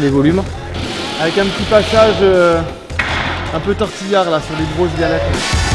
les volumes. Avec un petit passage euh, un peu tortillard là sur les grosses galettes.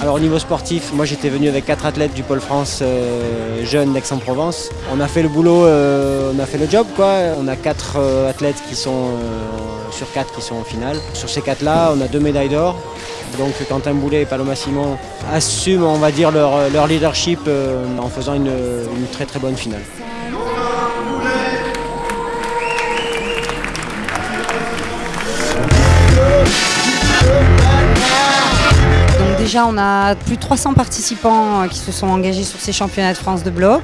Alors au niveau sportif, moi j'étais venu avec quatre athlètes du pôle France euh, jeunes d'Aix-en-Provence. On a fait le boulot, euh, on a fait le job quoi. On a quatre euh, athlètes qui sont sur quatre qui sont en finale. Sur ces quatre là, on a deux médailles d'or. Donc Quentin Boulet et Paloma Simon assument on va dire leur, leadership en faisant une très très bonne finale. Déjà, on a plus de 300 participants euh, qui se sont engagés sur ces championnats de France de bloc,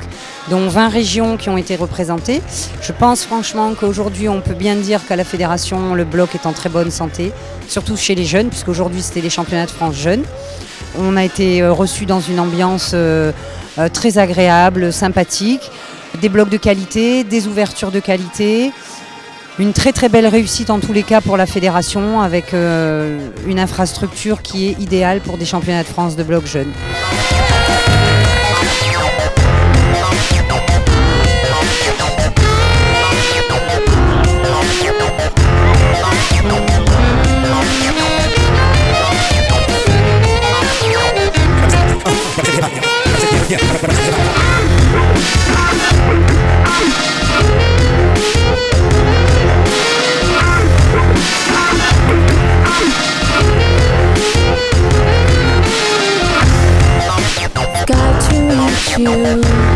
dont 20 régions qui ont été représentées. Je pense franchement qu'aujourd'hui, on peut bien dire qu'à la fédération, le bloc est en très bonne santé, surtout chez les jeunes, puisqu'aujourd'hui, c'était les championnats de France jeunes. On a été euh, reçus dans une ambiance euh, très agréable, sympathique, des blocs de qualité, des ouvertures de qualité, une très très belle réussite en tous les cas pour la fédération avec une infrastructure qui est idéale pour des championnats de France de bloc jeune. you.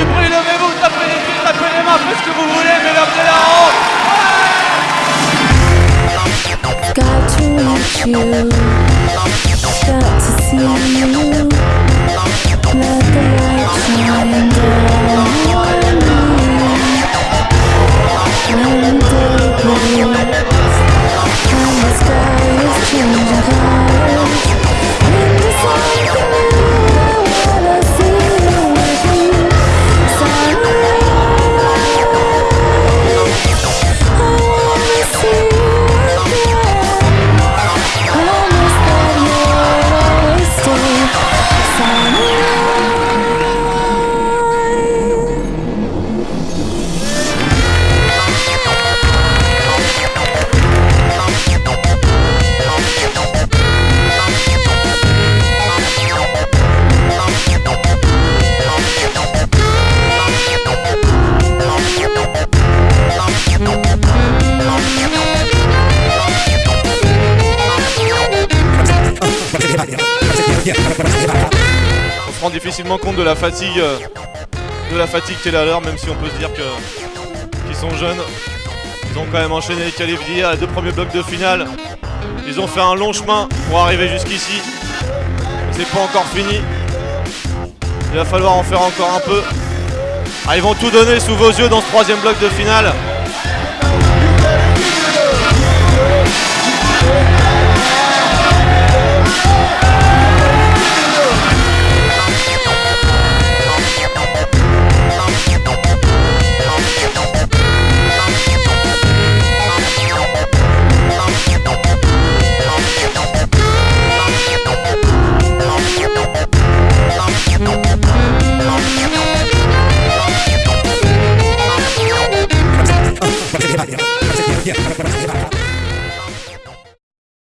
du bruit, levez-vous, tapez les pieds, tapez les mains, faites ce que vous voulez, mais levez la honte to reach you, got to see you. On se rend difficilement compte de la fatigue, euh, de la fatigue qu'elle a à l'heure, même si on peut se dire que qu'ils sont jeunes. Ils ont quand même enchaîné les qualifiés à les deux premiers blocs de finale. Ils ont fait un long chemin pour arriver jusqu'ici. C'est pas encore fini. Il va falloir en faire encore un peu. Ah, ils vont tout donner sous vos yeux dans ce troisième bloc de finale.